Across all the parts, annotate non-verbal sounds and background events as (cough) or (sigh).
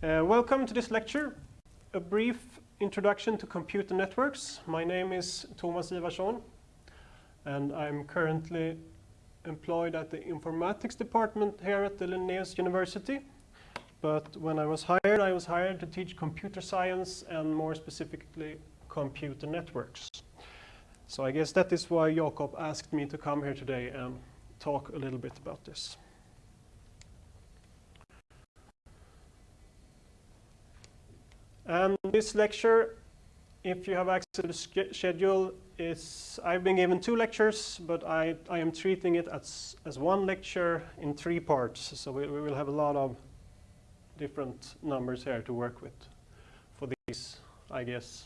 Uh, welcome to this lecture, a brief introduction to computer networks. My name is Thomas Ivarsson and I'm currently employed at the informatics department here at the Linnaeus University. But when I was hired, I was hired to teach computer science and more specifically computer networks. So I guess that is why Jakob asked me to come here today and talk a little bit about this. And this lecture, if you have access to the schedule, is I've been given two lectures, but I, I am treating it as, as one lecture in three parts. So we, we will have a lot of different numbers here to work with for these, I guess,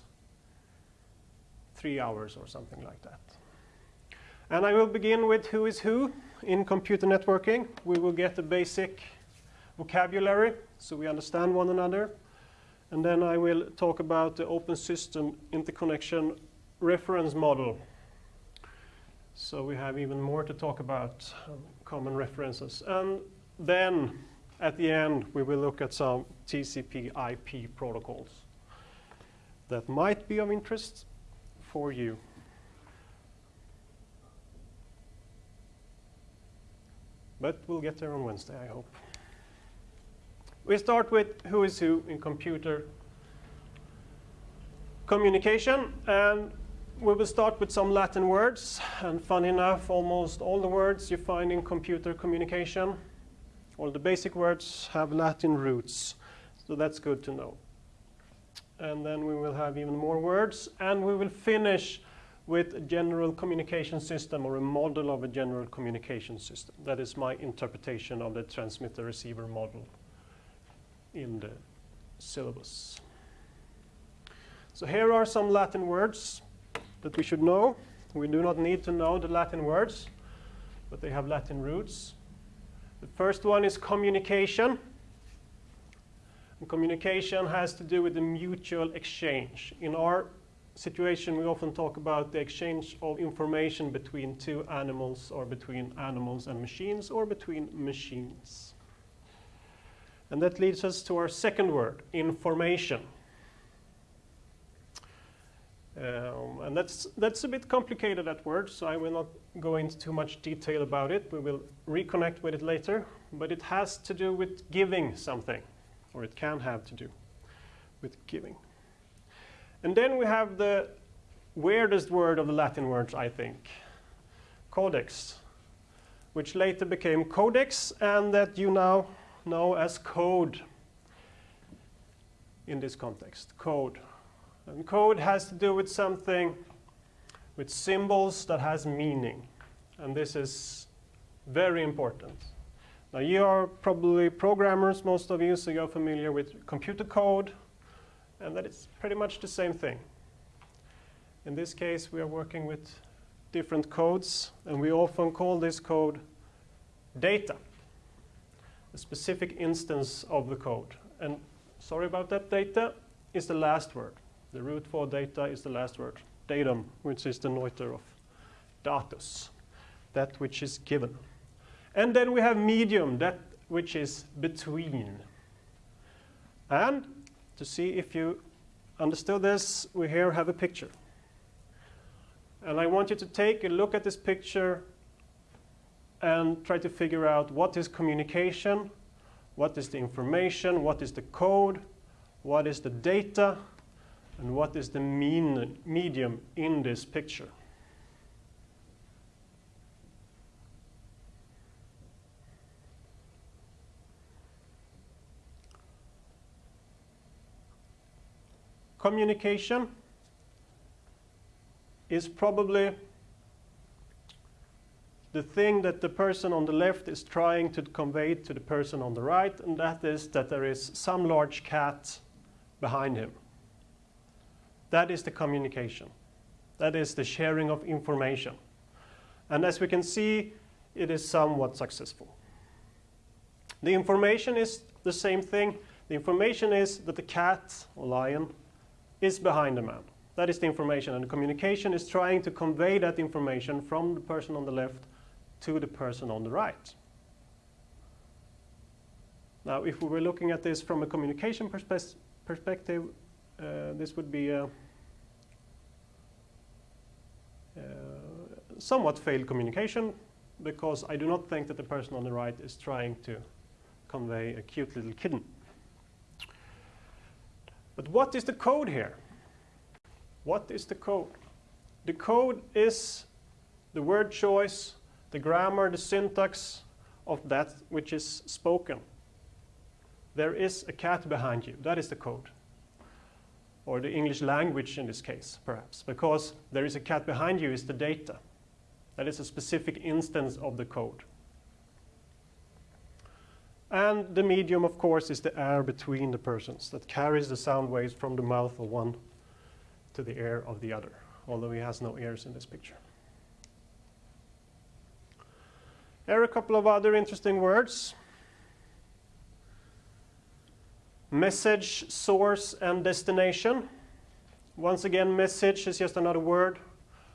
three hours or something like that. And I will begin with who is who in computer networking. We will get the basic vocabulary so we understand one another. And then I will talk about the open system interconnection reference model. So we have even more to talk about um, common references. And then at the end, we will look at some TCP IP protocols that might be of interest for you. But we'll get there on Wednesday, I hope. We start with who is who in computer communication. And we will start with some Latin words. And fun enough, almost all the words you find in computer communication, all the basic words have Latin roots. So that's good to know. And then we will have even more words. And we will finish with a general communication system or a model of a general communication system. That is my interpretation of the transmitter-receiver model in the syllabus. So here are some Latin words that we should know. We do not need to know the Latin words, but they have Latin roots. The first one is communication. And communication has to do with the mutual exchange. In our situation, we often talk about the exchange of information between two animals or between animals and machines or between machines. And that leads us to our second word, information. Um, and that's, that's a bit complicated, that word, so I will not go into too much detail about it. We will reconnect with it later. But it has to do with giving something, or it can have to do with giving. And then we have the weirdest word of the Latin words, I think, caudex, which later became codex, and that you now know as code in this context, code. And code has to do with something with symbols that has meaning. And this is very important. Now you are probably programmers, most of you, so you're familiar with computer code, and that is pretty much the same thing. In this case, we are working with different codes, and we often call this code data a specific instance of the code. And sorry about that, data is the last word. The root for data is the last word. Datum, which is the neuter of datus, that which is given. And then we have medium, that which is between. And to see if you understood this, we here have a picture. And I want you to take a look at this picture and try to figure out what is communication, what is the information, what is the code, what is the data, and what is the mean medium in this picture. Communication is probably the thing that the person on the left is trying to convey to the person on the right, and that is that there is some large cat behind him. That is the communication. That is the sharing of information. And as we can see, it is somewhat successful. The information is the same thing. The information is that the cat or lion is behind the man. That is the information. And the communication is trying to convey that information from the person on the left to the person on the right. Now, if we were looking at this from a communication perspe perspective, uh, this would be a, uh, somewhat failed communication because I do not think that the person on the right is trying to convey a cute little kitten. But what is the code here? What is the code? The code is the word choice, the grammar, the syntax of that which is spoken. There is a cat behind you. That is the code. Or the English language in this case, perhaps, because there is a cat behind you is the data. That is a specific instance of the code. And the medium, of course, is the air between the persons that carries the sound waves from the mouth of one to the ear of the other, although he has no ears in this picture. Here are a couple of other interesting words. Message, source, and destination. Once again, message is just another word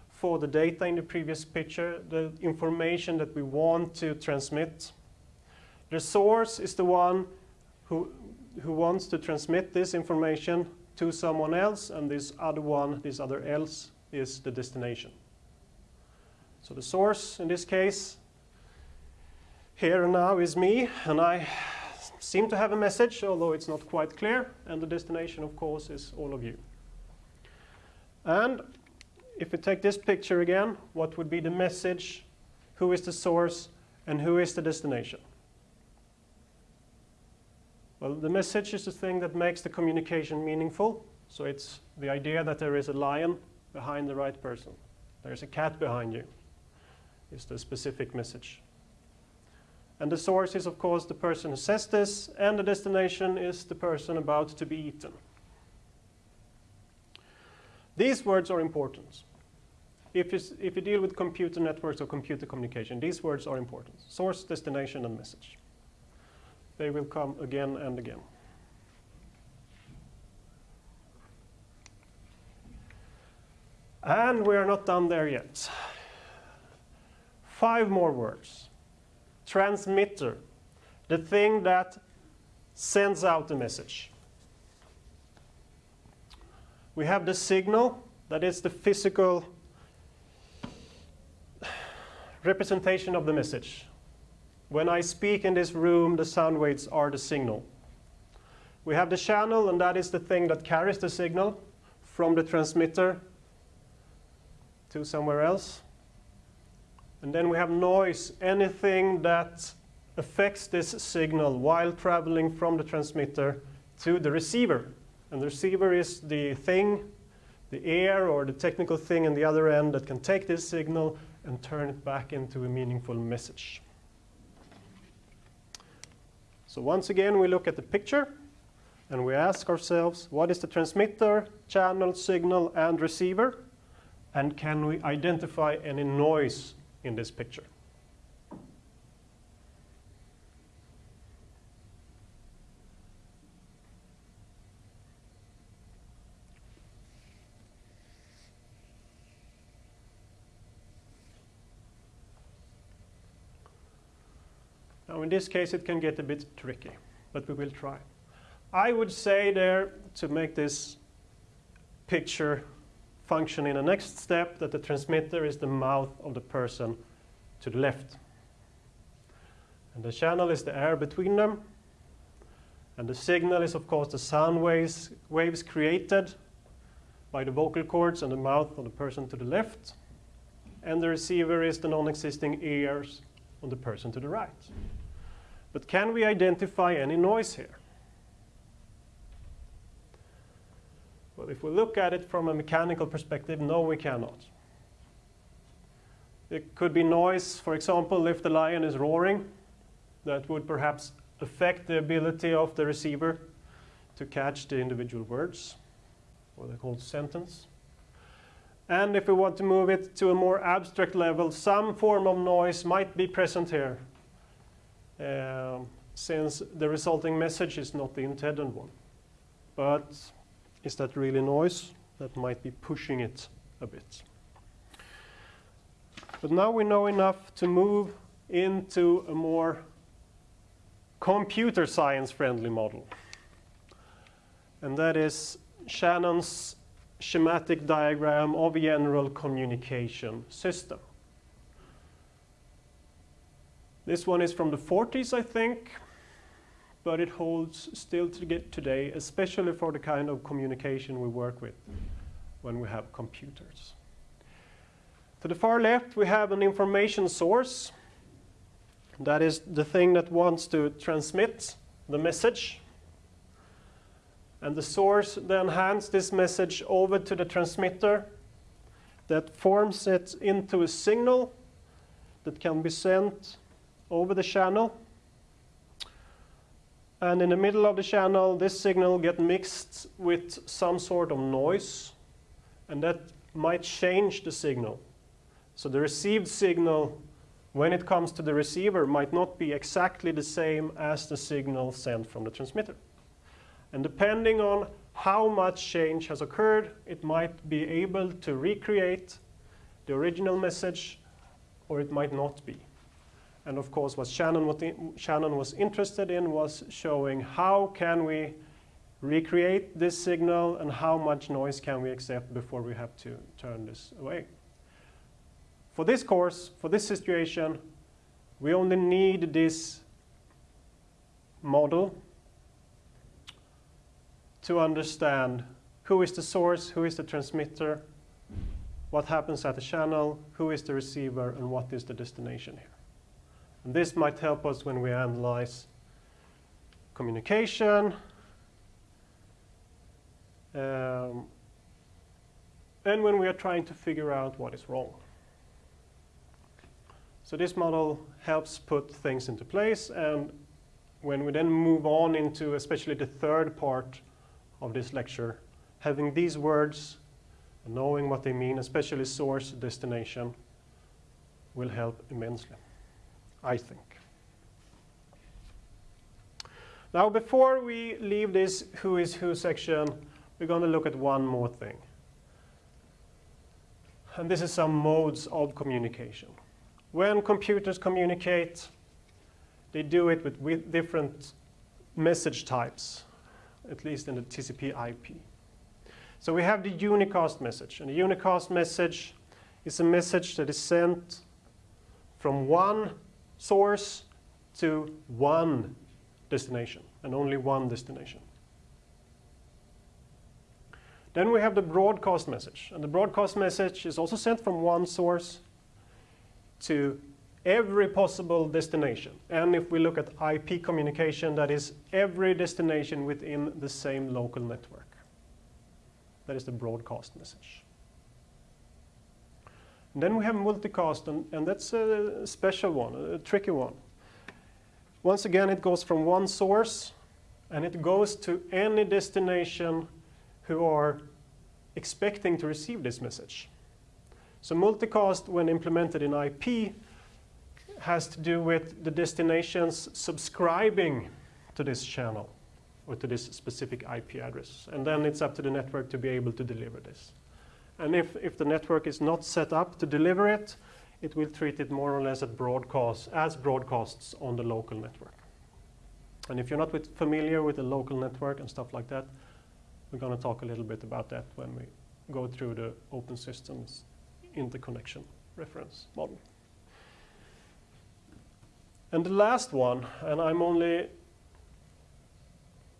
for the data in the previous picture, the information that we want to transmit. The source is the one who, who wants to transmit this information to someone else, and this other one, this other else, is the destination. So the source, in this case, here and now is me, and I seem to have a message, although it's not quite clear, and the destination, of course, is all of you. And if we take this picture again, what would be the message, who is the source, and who is the destination? Well, the message is the thing that makes the communication meaningful. So it's the idea that there is a lion behind the right person. There's a cat behind you. Is the specific message. And the source is, of course, the person who says this, and the destination is the person about to be eaten. These words are important. If you, if you deal with computer networks or computer communication, these words are important. Source, destination, and message. They will come again and again. And we are not done there yet. Five more words. Transmitter, the thing that sends out the message. We have the signal, that is the physical representation of the message. When I speak in this room, the sound waves are the signal. We have the channel, and that is the thing that carries the signal from the transmitter to somewhere else. And then we have noise, anything that affects this signal while traveling from the transmitter to the receiver. And the receiver is the thing, the air or the technical thing in the other end that can take this signal and turn it back into a meaningful message. So once again, we look at the picture and we ask ourselves, what is the transmitter, channel, signal, and receiver? And can we identify any noise in this picture? Now in this case it can get a bit tricky, but we will try. I would say there, to make this picture function in the next step, that the transmitter is the mouth of the person to the left. And the channel is the air between them. And the signal is, of course, the sound waves, waves created by the vocal cords and the mouth of the person to the left. And the receiver is the non-existing ears on the person to the right. But can we identify any noise here? Well, if we look at it from a mechanical perspective, no, we cannot. It could be noise, for example, if the lion is roaring, that would perhaps affect the ability of the receiver to catch the individual words, or the whole sentence. And if we want to move it to a more abstract level, some form of noise might be present here, um, since the resulting message is not the intended one. But is that really noise? That might be pushing it a bit. But now we know enough to move into a more computer science friendly model. And that is Shannon's schematic diagram of a general communication system. This one is from the 40s, I think, but it holds still to get today, especially for the kind of communication we work with when we have computers. To the far left, we have an information source. That is the thing that wants to transmit the message. And the source then hands this message over to the transmitter that forms it into a signal that can be sent over the channel. And in the middle of the channel, this signal gets mixed with some sort of noise, and that might change the signal. So the received signal, when it comes to the receiver, might not be exactly the same as the signal sent from the transmitter. And depending on how much change has occurred, it might be able to recreate the original message, or it might not be. And of course, what Shannon was, Shannon was interested in was showing how can we recreate this signal and how much noise can we accept before we have to turn this away. For this course, for this situation, we only need this model to understand who is the source, who is the transmitter, what happens at the channel, who is the receiver, and what is the destination here. And this might help us when we analyze communication, um, and when we are trying to figure out what is wrong. So this model helps put things into place, and when we then move on into especially the third part of this lecture, having these words, knowing what they mean, especially source, destination, will help immensely. I think. Now, before we leave this who is who section, we're going to look at one more thing. And this is some modes of communication. When computers communicate, they do it with, with different message types, at least in the TCP IP. So we have the unicast message. And the unicast message is a message that is sent from one source to one destination and only one destination. Then we have the broadcast message. And the broadcast message is also sent from one source to every possible destination. And if we look at IP communication, that is every destination within the same local network. That is the broadcast message. And then we have multicast, and, and that's a special one, a tricky one. Once again, it goes from one source, and it goes to any destination who are expecting to receive this message. So multicast, when implemented in IP, has to do with the destinations subscribing to this channel or to this specific IP address. And then it's up to the network to be able to deliver this. And if, if the network is not set up to deliver it, it will treat it more or less as broadcast, as broadcasts on the local network. And if you're not with familiar with the local network and stuff like that, we're going to talk a little bit about that when we go through the open systems interconnection reference model. And the last one, and I'm only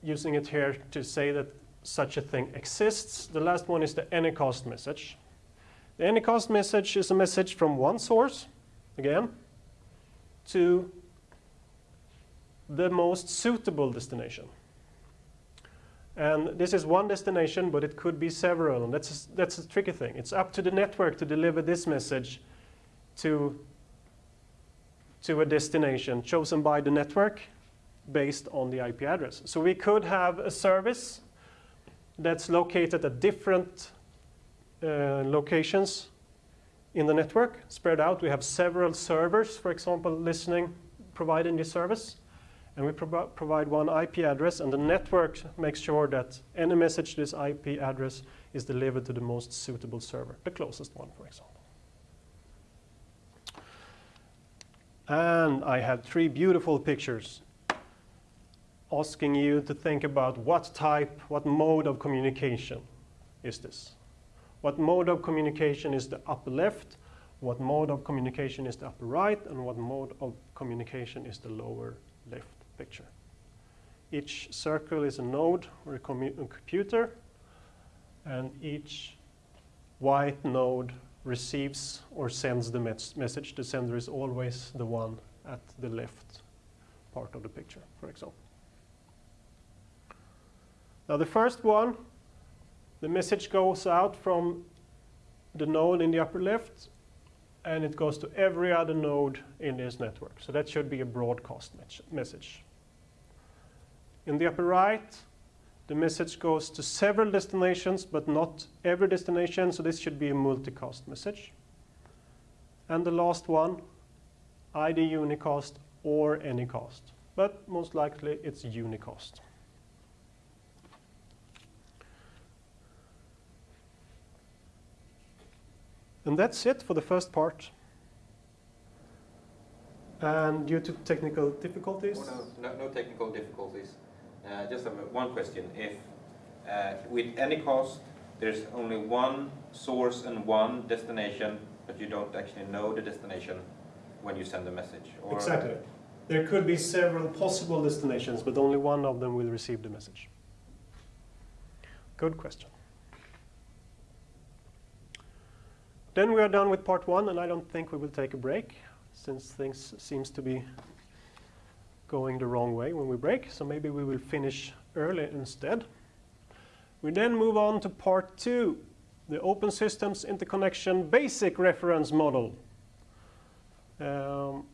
using it here to say that such a thing exists. The last one is the anycast message. The anycast message is a message from one source, again, to the most suitable destination. And this is one destination, but it could be several, and that's a, that's a tricky thing. It's up to the network to deliver this message to, to a destination chosen by the network based on the IP address. So we could have a service that's located at different uh, locations in the network, spread out. We have several servers, for example, listening, providing this service. And we pro provide one IP address, and the network makes sure that any message to this IP address is delivered to the most suitable server, the closest one, for example. And I have three beautiful pictures asking you to think about what type, what mode of communication is this. What mode of communication is the upper left, what mode of communication is the upper right, and what mode of communication is the lower left picture. Each circle is a node or a, a computer, and each white node receives or sends the mes message. The sender is always the one at the left part of the picture, for example. Now the first one, the message goes out from the node in the upper left and it goes to every other node in this network. So that should be a broadcast message. In the upper right, the message goes to several destinations, but not every destination, so this should be a multicast message. And the last one, either unicast or anycast, but most likely it's unicast. And that's it for the first part. And due to technical difficulties? Oh, no, no, no, technical difficulties. Uh, just one question. If uh, with Anycast there's only one source and one destination, but you don't actually know the destination when you send the message? Or exactly. There could be several possible destinations, but only one of them will receive the message. Good question. Then we are done with part one, and I don't think we will take a break, since things seems to be going the wrong way when we break, so maybe we will finish early instead. We then move on to part two, the Open Systems Interconnection Basic Reference Model. Um,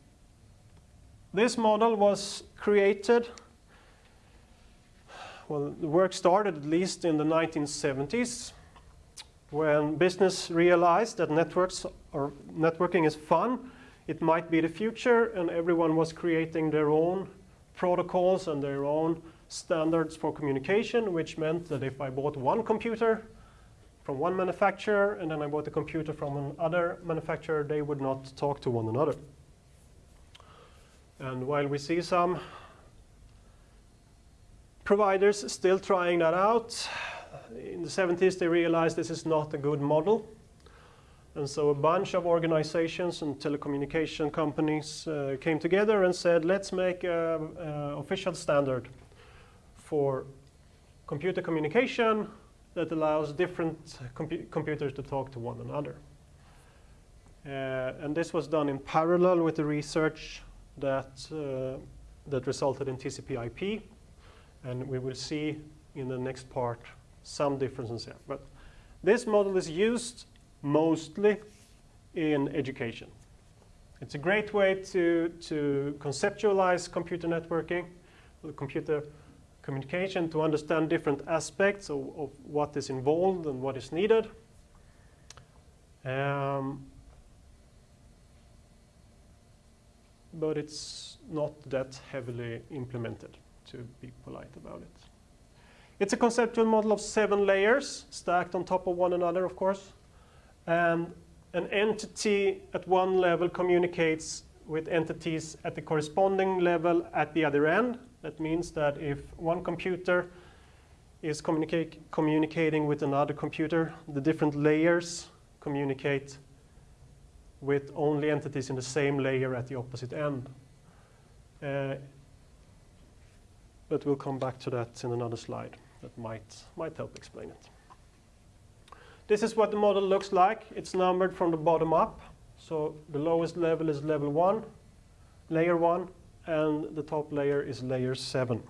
this model was created, well, the work started at least in the 1970s when business realized that networks or networking is fun, it might be the future, and everyone was creating their own protocols and their own standards for communication, which meant that if I bought one computer from one manufacturer and then I bought a computer from another manufacturer, they would not talk to one another. And while we see some providers still trying that out, in the 70s they realized this is not a good model. And so a bunch of organizations and telecommunication companies uh, came together and said, let's make an official standard for computer communication that allows different compu computers to talk to one another. Uh, and this was done in parallel with the research that, uh, that resulted in TCP IP. And we will see in the next part some differences here. But this model is used mostly in education. It's a great way to, to conceptualize computer networking, computer communication, to understand different aspects of, of what is involved and what is needed. Um, but it's not that heavily implemented, to be polite about it. It's a conceptual model of seven layers stacked on top of one another, of course. And an entity at one level communicates with entities at the corresponding level at the other end. That means that if one computer is communicating with another computer, the different layers communicate with only entities in the same layer at the opposite end. Uh, but we'll come back to that in another slide that might, might help explain it. This is what the model looks like. It's numbered from the bottom up. So the lowest level is level 1, layer 1, and the top layer is layer 7.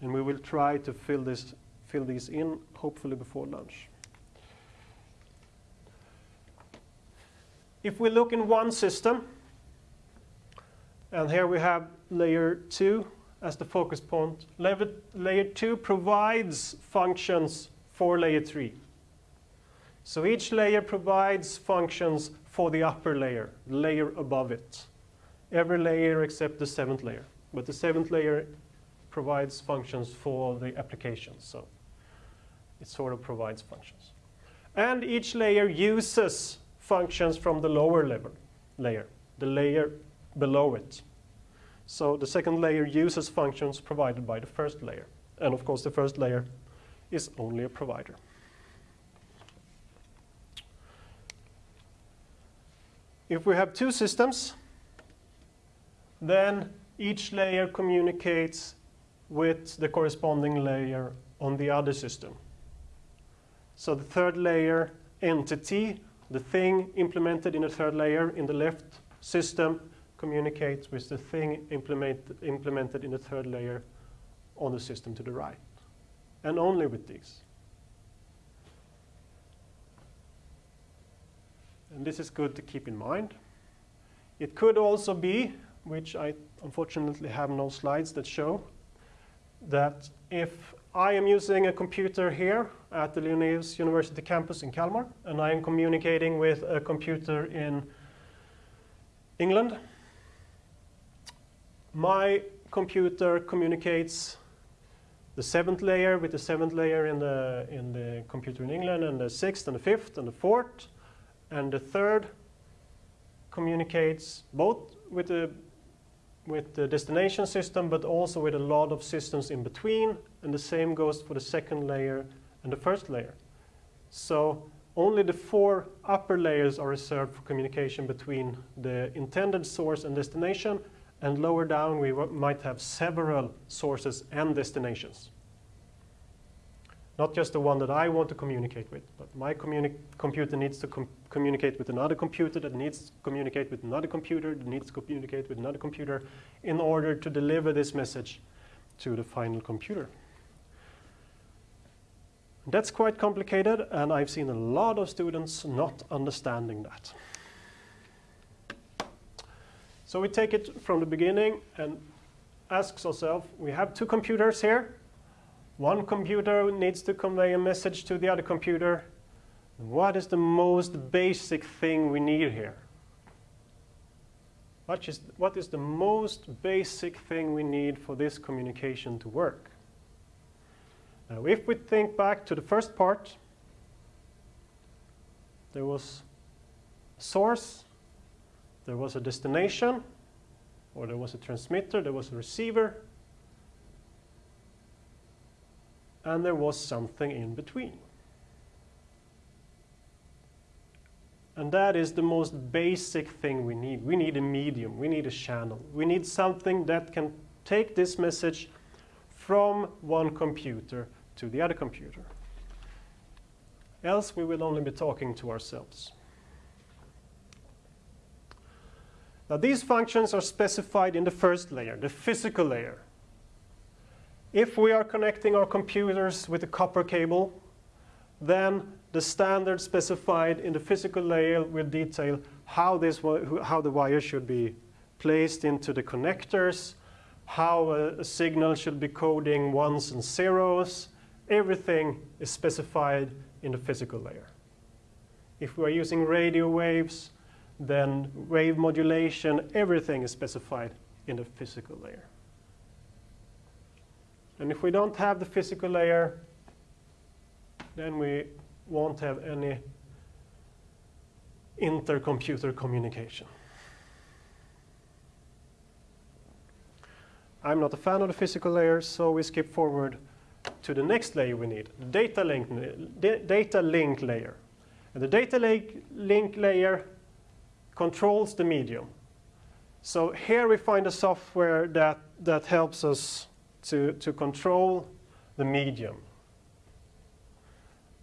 And we will try to fill, this, fill these in, hopefully before lunch. If we look in one system, and here we have layer 2, as the focus point. Level, layer 2 provides functions for layer 3. So each layer provides functions for the upper layer, the layer above it. Every layer except the seventh layer. But the seventh layer provides functions for the applications. So it sort of provides functions. And each layer uses functions from the lower level layer, the layer below it. So the second layer uses functions provided by the first layer. And of course, the first layer is only a provider. If we have two systems, then each layer communicates with the corresponding layer on the other system. So the third layer entity, the thing implemented in the third layer in the left system, communicates with the thing implement, implemented in the third layer on the system to the right. And only with these. And this is good to keep in mind. It could also be, which I unfortunately have no slides that show, that if I am using a computer here at the Linnaeus University campus in Kalmar, and I am communicating with a computer in England, my computer communicates the seventh layer with the seventh layer in the, in the computer in England, and the sixth and the fifth and the fourth, and the third communicates both with the with the destination system, but also with a lot of systems in between, and the same goes for the second layer and the first layer. So only the four upper layers are reserved for communication between the intended source and destination, and lower down we might have several sources and destinations. Not just the one that I want to communicate with, but my computer needs to com communicate with another computer that needs to communicate with another computer that needs to communicate with another computer in order to deliver this message to the final computer. That's quite complicated, and I've seen a lot of students not understanding that. So we take it from the beginning and ask ourselves, we have two computers here. One computer needs to convey a message to the other computer. What is the most basic thing we need here? What is, what is the most basic thing we need for this communication to work? Now, if we think back to the first part, there was source, there was a destination, or there was a transmitter, there was a receiver, and there was something in between. And that is the most basic thing we need. We need a medium, we need a channel. We need something that can take this message from one computer to the other computer. Else we will only be talking to ourselves. Now these functions are specified in the first layer, the physical layer. If we are connecting our computers with a copper cable, then the standard specified in the physical layer will detail how, this, how the wire should be placed into the connectors, how a, a signal should be coding ones and zeros. Everything is specified in the physical layer. If we are using radio waves, then wave modulation, everything is specified in the physical layer. And if we don't have the physical layer, then we won't have any intercomputer communication. I'm not a fan of the physical layer, so we skip forward to the next layer we need, the data link, data link layer. And the data link, link layer controls the medium. So here we find a software that, that helps us to, to control the medium.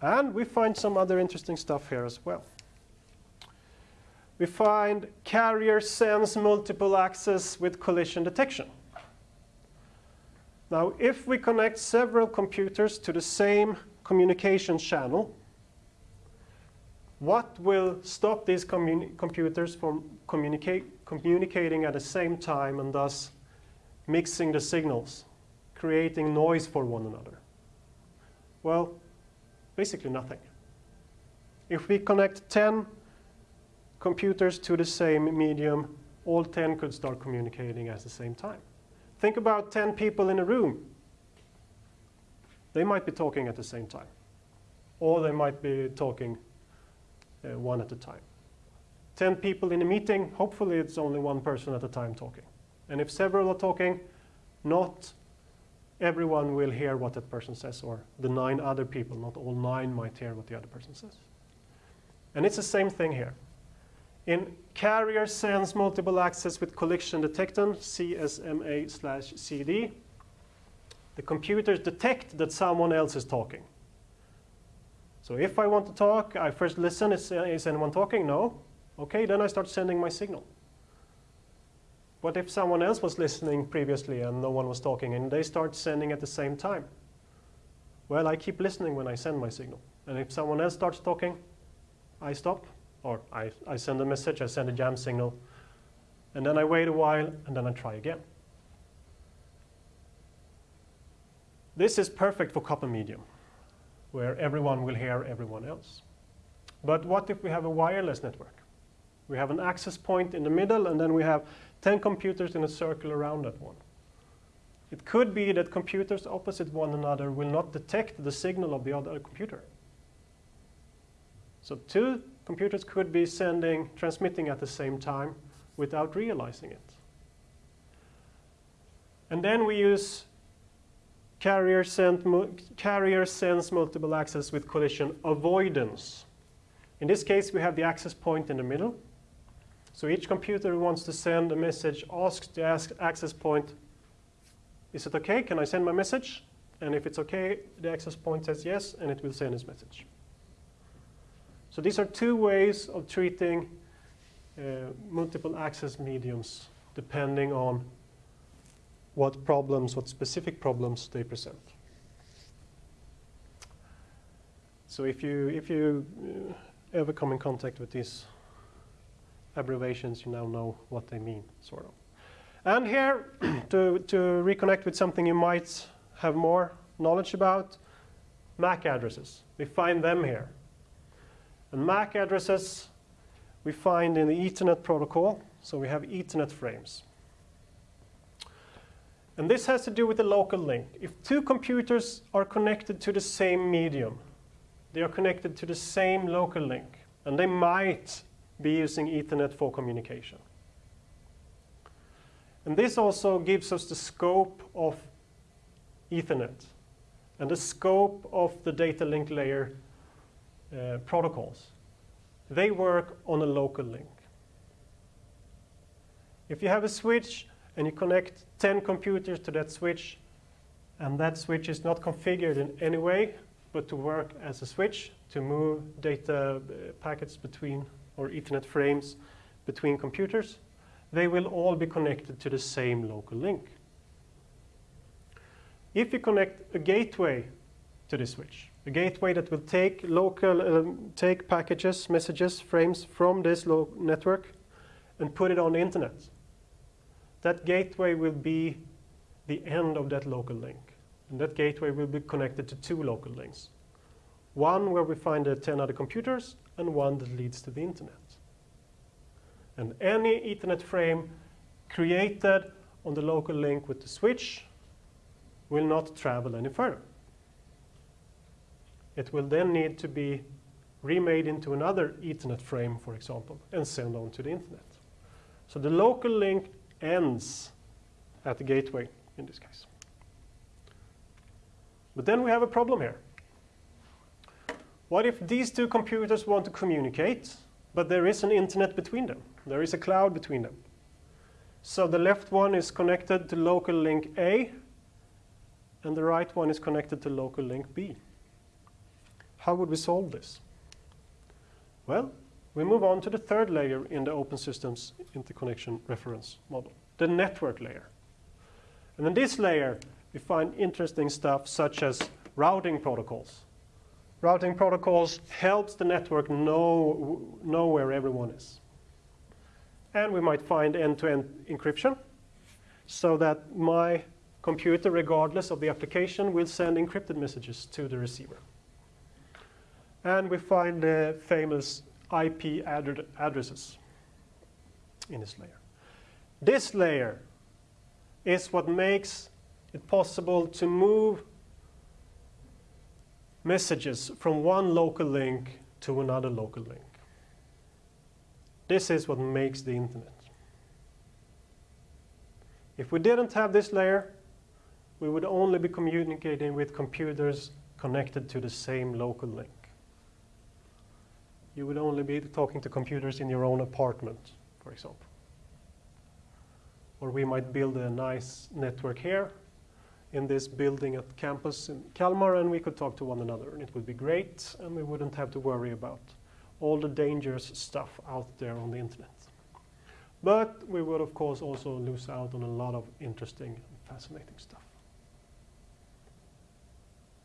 And we find some other interesting stuff here as well. We find carrier sense multiple access with collision detection. Now, if we connect several computers to the same communication channel, what will stop these computers from communicating at the same time and thus mixing the signals? creating noise for one another? Well, basically nothing. If we connect 10 computers to the same medium, all 10 could start communicating at the same time. Think about 10 people in a room. They might be talking at the same time. Or they might be talking uh, one at a time. 10 people in a meeting, hopefully it's only one person at a time talking. And if several are talking, not everyone will hear what that person says, or the nine other people, not all nine might hear what the other person says. And it's the same thing here. In carrier sense multiple access with collision detection, CSMA slash CD, the computers detect that someone else is talking. So if I want to talk, I first listen, is, uh, is anyone talking? No. Okay, then I start sending my signal. What if someone else was listening previously and no one was talking and they start sending at the same time? Well, I keep listening when I send my signal. And if someone else starts talking, I stop or I, I send a message, I send a jam signal, and then I wait a while and then I try again. This is perfect for copper medium, where everyone will hear everyone else. But what if we have a wireless network? We have an access point in the middle, and then we have 10 computers in a circle around that one. It could be that computers opposite one another will not detect the signal of the other computer. So two computers could be sending, transmitting at the same time without realizing it. And then we use carrier, carrier sense multiple access with collision avoidance. In this case, we have the access point in the middle. So each computer wants to send a message asks the access point, is it okay? Can I send my message? And if it's okay, the access point says yes, and it will send its message. So these are two ways of treating uh, multiple access mediums depending on what problems, what specific problems they present. So if you, if you uh, ever come in contact with these abbreviations, you now know what they mean, sort of. And here, (clears throat) to, to reconnect with something you might have more knowledge about, MAC addresses. We find them here. And MAC addresses we find in the Ethernet protocol. So we have Ethernet frames. And this has to do with the local link. If two computers are connected to the same medium, they are connected to the same local link, and they might be using Ethernet for communication. And this also gives us the scope of Ethernet and the scope of the data link layer uh, protocols. They work on a local link. If you have a switch and you connect 10 computers to that switch, and that switch is not configured in any way, but to work as a switch to move data uh, packets between, or Ethernet frames between computers, they will all be connected to the same local link. If you connect a gateway to the switch, a gateway that will take local, um, take packages, messages, frames from this local network and put it on the internet. That gateway will be the end of that local link. And that gateway will be connected to two local links. One where we find the 10 other computers and one that leads to the internet. And any Ethernet frame created on the local link with the switch will not travel any further. It will then need to be remade into another Ethernet frame, for example, and sent on to the internet. So the local link ends at the gateway in this case. But then we have a problem here. What if these two computers want to communicate, but there is an internet between them? There is a cloud between them. So the left one is connected to local link A, and the right one is connected to local link B. How would we solve this? Well, we move on to the third layer in the Open Systems Interconnection Reference Model, the network layer. And in this layer, we find interesting stuff such as routing protocols. Routing protocols helps the network know, know where everyone is. And we might find end-to-end -end encryption so that my computer, regardless of the application, will send encrypted messages to the receiver. And we find the famous IP ad addresses in this layer. This layer is what makes it possible to move messages from one local link to another local link. This is what makes the internet. If we didn't have this layer, we would only be communicating with computers connected to the same local link. You would only be talking to computers in your own apartment, for example. Or we might build a nice network here in this building at campus in Kalmar and we could talk to one another and it would be great and we wouldn't have to worry about all the dangerous stuff out there on the internet. But we would of course also lose out on a lot of interesting and fascinating stuff.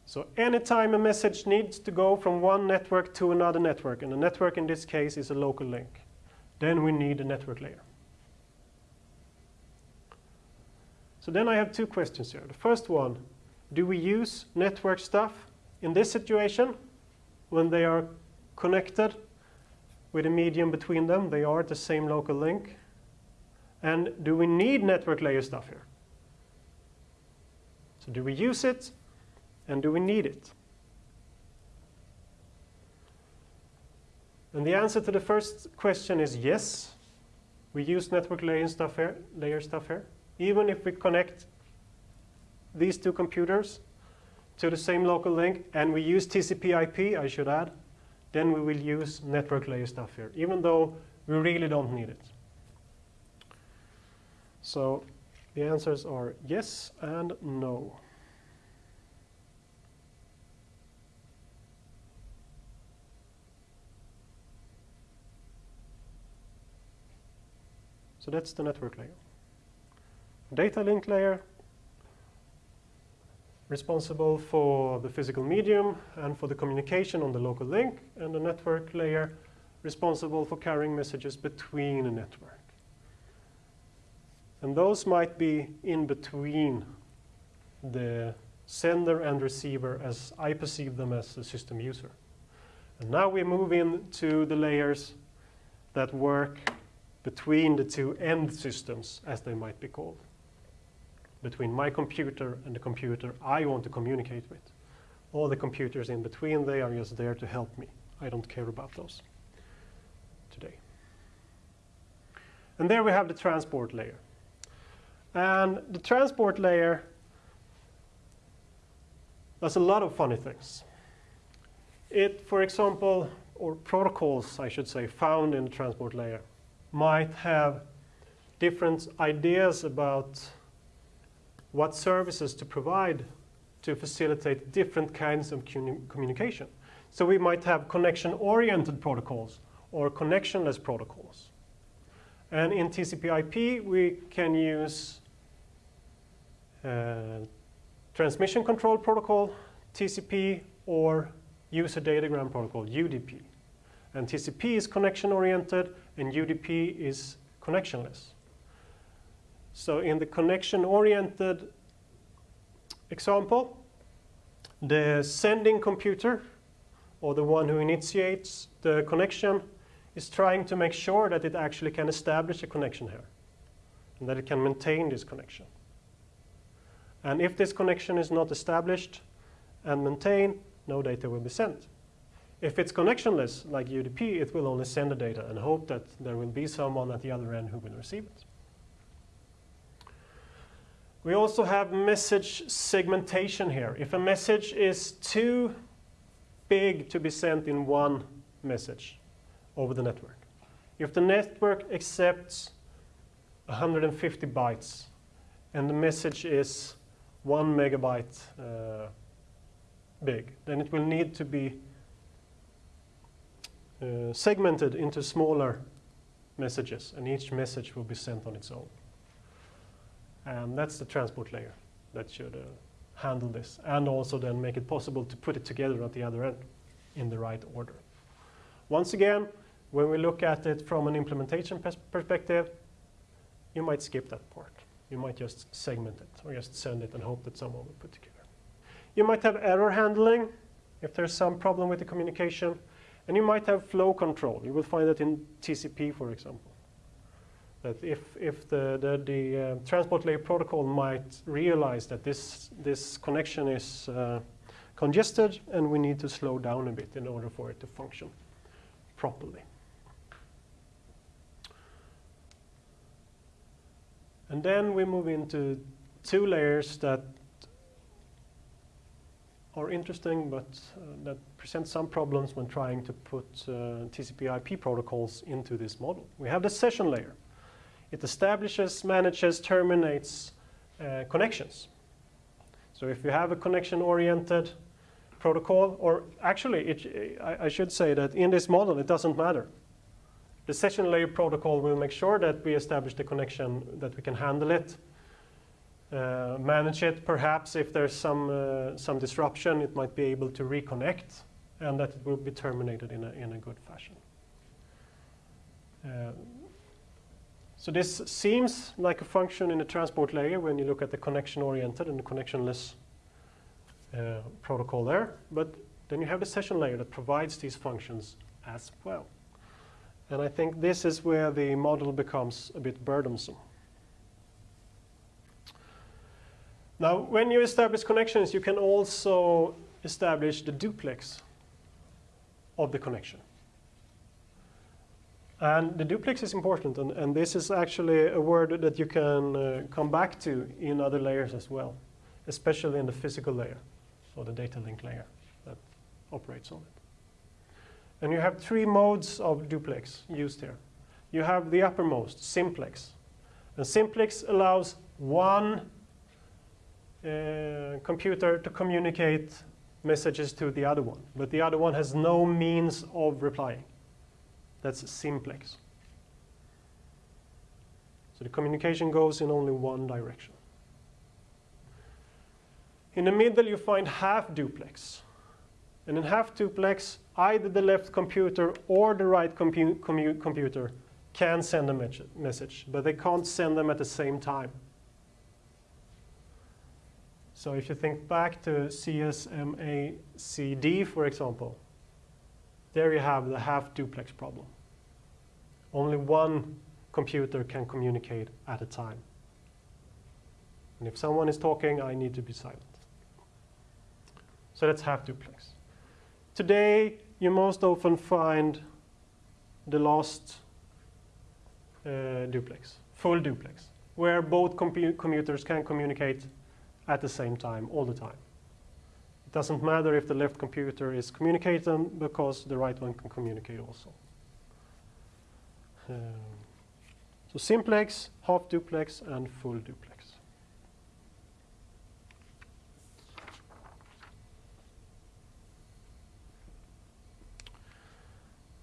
So anytime a message needs to go from one network to another network, and the network in this case is a local link, then we need a network layer. So then I have two questions here. The first one, do we use network stuff in this situation when they are connected with a medium between them? They are the same local link. And do we need network layer stuff here? So do we use it and do we need it? And the answer to the first question is yes. We use network layer stuff here, layer stuff here even if we connect these two computers to the same local link and we use TCP IP, I should add, then we will use network layer stuff here, even though we really don't need it. So the answers are yes and no. So that's the network layer data link layer responsible for the physical medium and for the communication on the local link, and the network layer responsible for carrying messages between a network. And those might be in between the sender and receiver as I perceive them as a system user. And now we move into the layers that work between the two end systems, as they might be called between my computer and the computer I want to communicate with. All the computers in between, they are just there to help me. I don't care about those today. And there we have the transport layer. And the transport layer does a lot of funny things. It, for example, or protocols, I should say, found in the transport layer might have different ideas about what services to provide to facilitate different kinds of communication. So we might have connection-oriented protocols or connectionless protocols. And in TCP IP, we can use uh, transmission control protocol, TCP, or user datagram protocol, UDP. And TCP is connection-oriented, and UDP is connectionless. So in the connection-oriented example, the sending computer, or the one who initiates the connection, is trying to make sure that it actually can establish a connection here, and that it can maintain this connection. And if this connection is not established and maintained, no data will be sent. If it's connectionless, like UDP, it will only send the data and hope that there will be someone at the other end who will receive it. We also have message segmentation here. If a message is too big to be sent in one message over the network, if the network accepts 150 bytes and the message is one megabyte uh, big, then it will need to be uh, segmented into smaller messages and each message will be sent on its own. And that's the transport layer that should uh, handle this and also then make it possible to put it together at the other end in the right order. Once again, when we look at it from an implementation pers perspective, you might skip that part. You might just segment it or just send it and hope that someone will put it together. You might have error handling if there's some problem with the communication. And you might have flow control. You will find that in TCP, for example that if, if the, the, the uh, transport layer protocol might realize that this, this connection is uh, congested and we need to slow down a bit in order for it to function properly. And then we move into two layers that are interesting, but uh, that present some problems when trying to put uh, TCP/IP protocols into this model. We have the session layer. It establishes, manages, terminates uh, connections. So if you have a connection-oriented protocol, or actually, it, I, I should say that in this model, it doesn't matter. The session layer protocol will make sure that we establish the connection, that we can handle it, manage it. Perhaps if there's some, uh, some disruption, it might be able to reconnect and that it will be terminated in a, in a good fashion. Uh, so this seems like a function in the transport layer when you look at the connection-oriented and the connectionless uh, protocol there. But then you have the session layer that provides these functions as well. And I think this is where the model becomes a bit burdensome. Now, when you establish connections, you can also establish the duplex of the connection. And the duplex is important, and, and this is actually a word that you can uh, come back to in other layers as well, especially in the physical layer, or the data link layer that operates on it. And you have three modes of duplex used here. You have the uppermost, simplex. And simplex allows one uh, computer to communicate messages to the other one, but the other one has no means of replying. That's simplex. So the communication goes in only one direction. In the middle, you find half duplex. And in half duplex, either the left computer or the right compu computer can send a message, but they can't send them at the same time. So if you think back to CSMACD, for example, there you have the half duplex problem. Only one computer can communicate at a time. And if someone is talking, I need to be silent. So that's half duplex. Today, you most often find the last uh, duplex, full duplex, where both commuters can communicate at the same time, all the time. It doesn't matter if the left computer is communicating because the right one can communicate also. Um, so simplex, half duplex, and full duplex.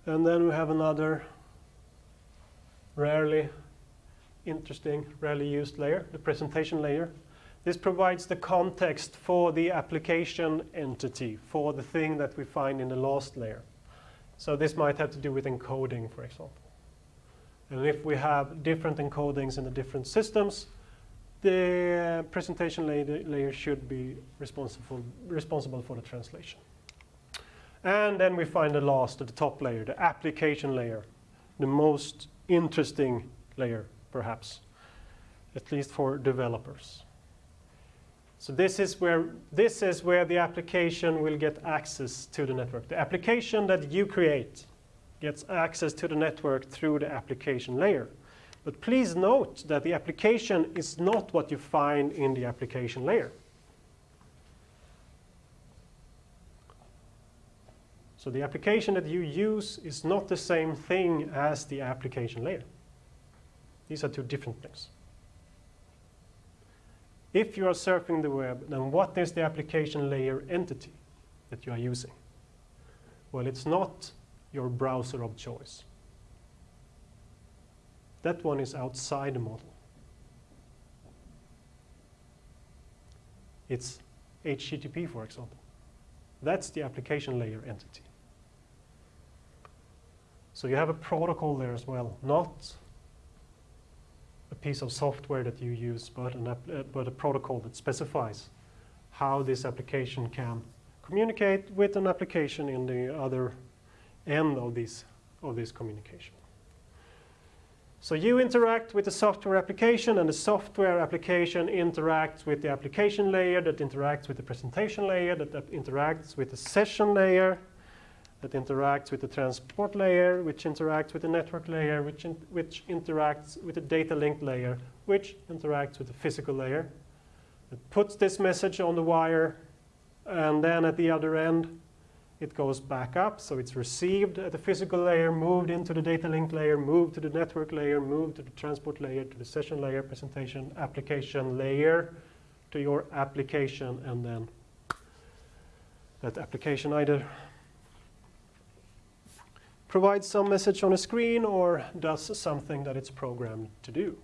And then we have another rarely interesting, rarely used layer, the presentation layer. This provides the context for the application entity, for the thing that we find in the last layer. So this might have to do with encoding, for example. And if we have different encodings in the different systems, the presentation layer, should be responsible, responsible for the translation. And then we find the last, the top layer, the application layer, the most interesting layer, perhaps, at least for developers. So this is where this is where the application will get access to the network. The application that you create gets access to the network through the application layer. But please note that the application is not what you find in the application layer. So the application that you use is not the same thing as the application layer. These are two different things. If you are surfing the web, then what is the application layer entity that you are using? Well, it's not your browser of choice. That one is outside the model. It's HTTP, for example. That's the application layer entity. So you have a protocol there as well, not a piece of software that you use, but, an uh, but a protocol that specifies how this application can communicate with an application in the other end of this, of this communication. So you interact with the software application, and the software application interacts with the application layer, that interacts with the presentation layer, that, that interacts with the session layer, that interacts with the transport layer, which interacts with the network layer, which, in, which interacts with the data link layer, which interacts with the physical layer. It puts this message on the wire, and then at the other end, it goes back up. So it's received at the physical layer, moved into the data link layer, moved to the network layer, moved to the transport layer, to the session layer, presentation, application layer, to your application, and then that application either provides some message on a screen or does something that it's programmed to do.